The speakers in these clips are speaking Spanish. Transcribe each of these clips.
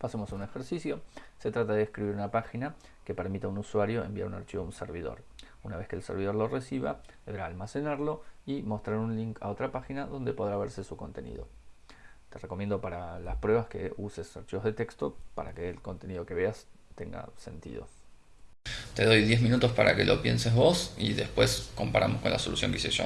Pasemos a un ejercicio. Se trata de escribir una página que permita a un usuario enviar un archivo a un servidor. Una vez que el servidor lo reciba, deberá almacenarlo y mostrar un link a otra página donde podrá verse su contenido. Te recomiendo para las pruebas que uses archivos de texto para que el contenido que veas tenga sentido. Te doy 10 minutos para que lo pienses vos y después comparamos con la solución que hice yo.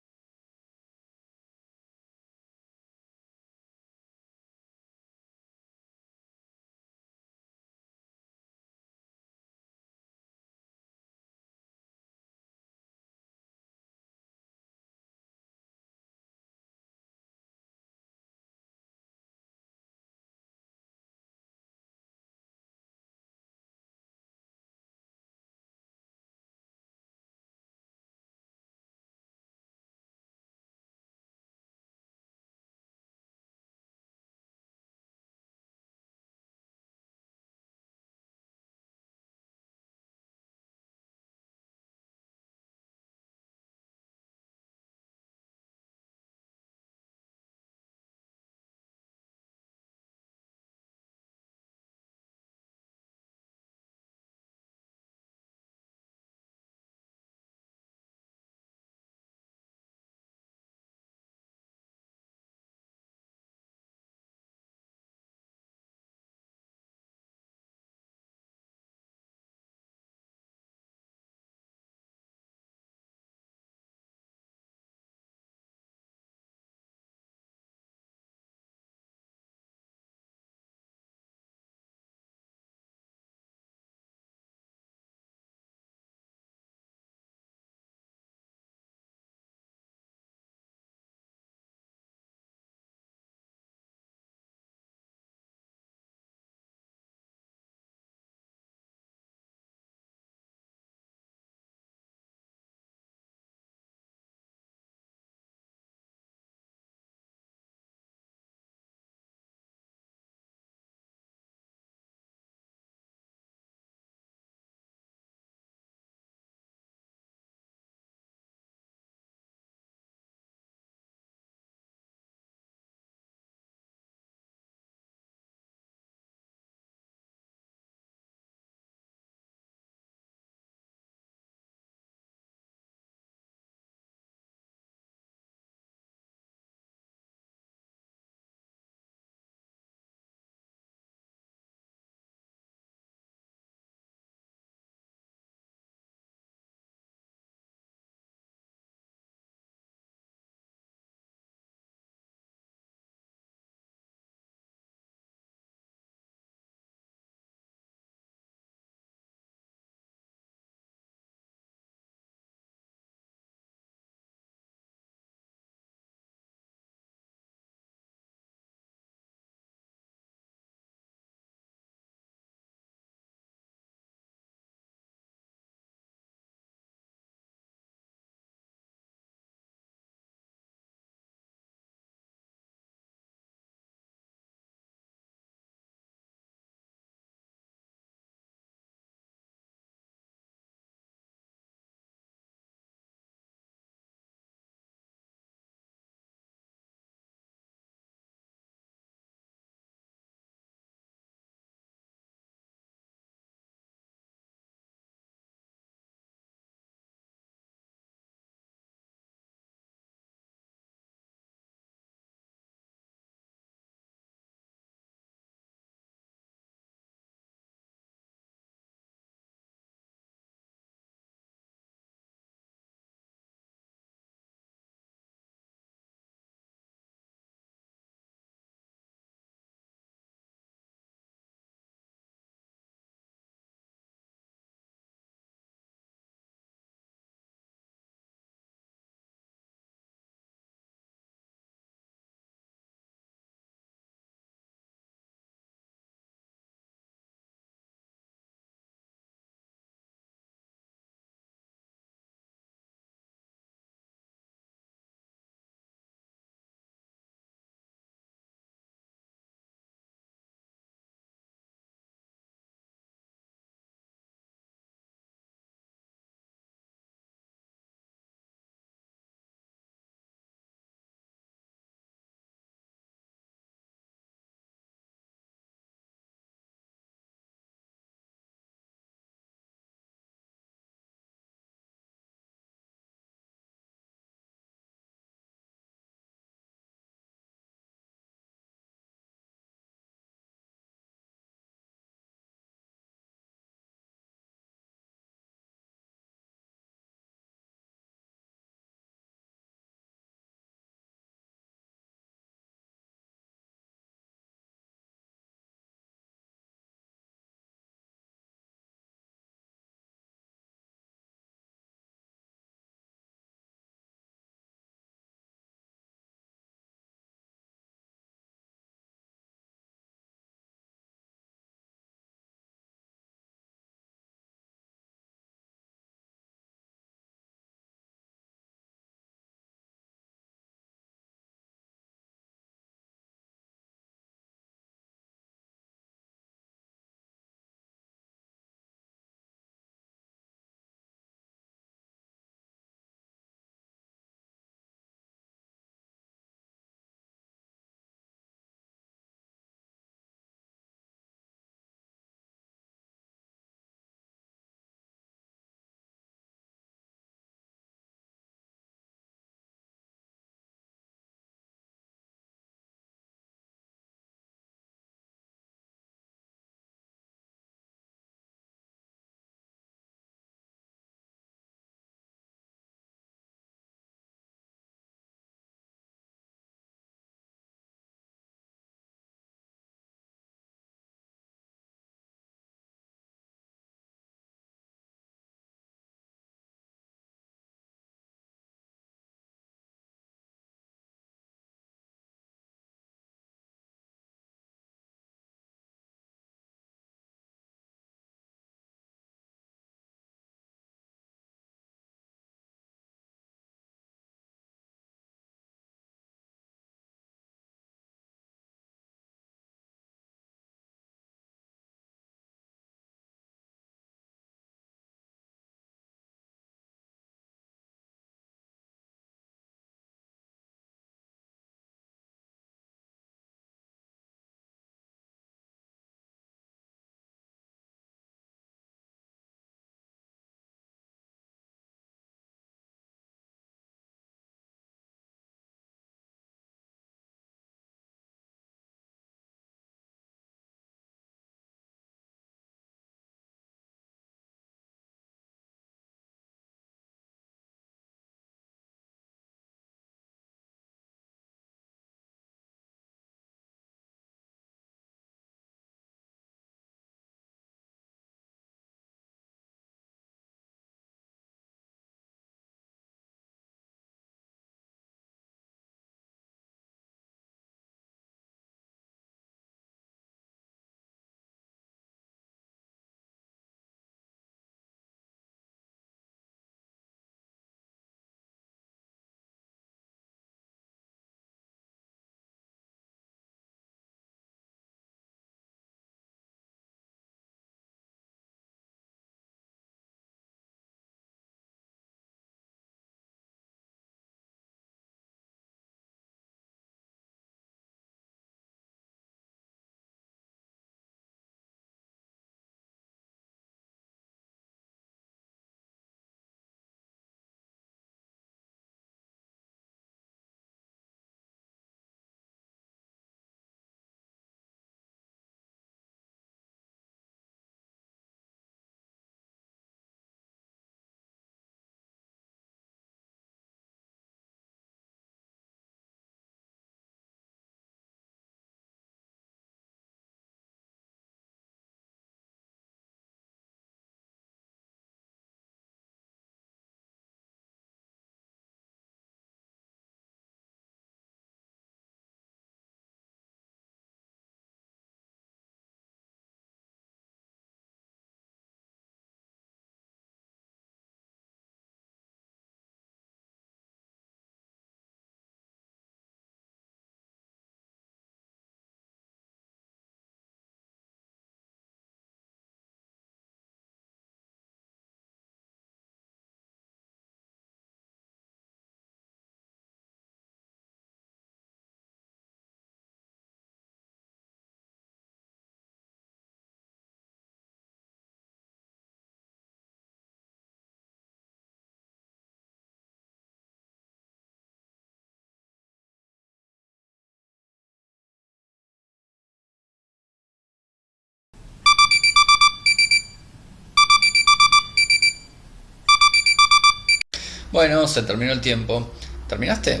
Bueno, se terminó el tiempo. ¿Terminaste?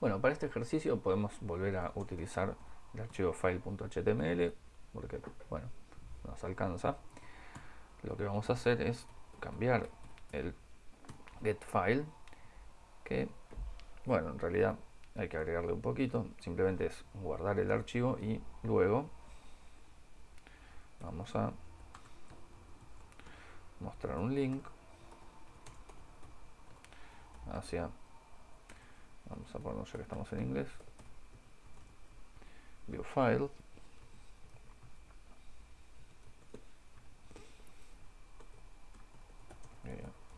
Bueno, para este ejercicio podemos volver a utilizar el archivo file.html porque, bueno, nos alcanza. Lo que vamos a hacer es cambiar el getFile que, bueno, en realidad hay que agregarle un poquito. Simplemente es guardar el archivo y luego vamos a mostrar un link hacia vamos a ponernos ya que estamos en inglés view file.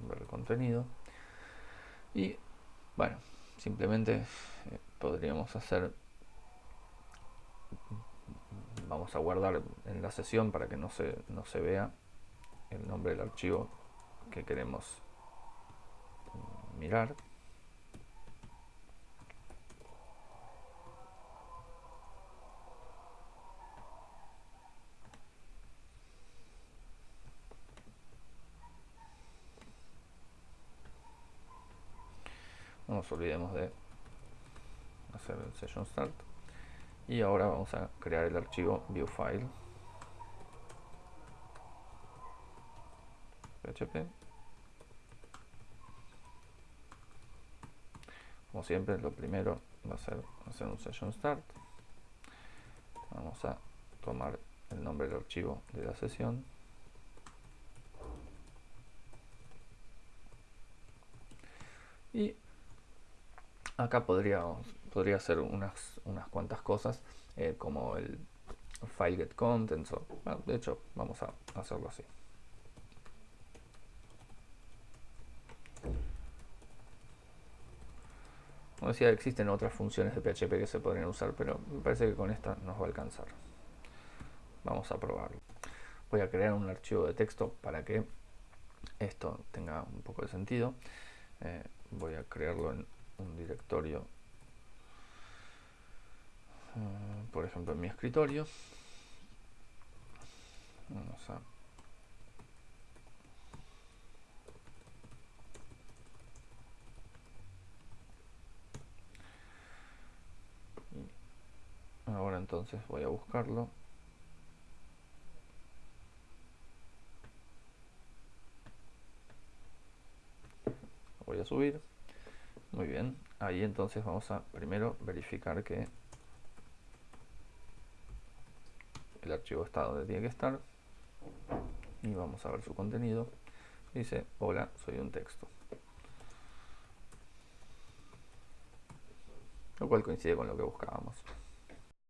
Ver el contenido. Y bueno simplemente eh, podríamos hacer vamos a guardar en la sesión para que no se, no se vea el nombre del archivo que queremos mirar. No nos olvidemos de hacer el session start. Y ahora vamos a crear el archivo viewfile como siempre lo primero va a ser hacer un session start. Vamos a tomar el nombre del archivo de la sesión. Y acá podría podría hacer unas, unas cuantas cosas eh, como el file get contents de hecho vamos a hacerlo así Como existen otras funciones de PHP que se podrían usar, pero me parece que con esta nos va a alcanzar. Vamos a probarlo. Voy a crear un archivo de texto para que esto tenga un poco de sentido. Eh, voy a crearlo en un directorio, eh, por ejemplo en mi escritorio. Vamos a ahora entonces voy a buscarlo. Voy a subir. Muy bien. Ahí entonces vamos a primero verificar que el archivo está donde tiene que estar. Y vamos a ver su contenido. Dice hola soy un texto lo cual coincide con lo que buscábamos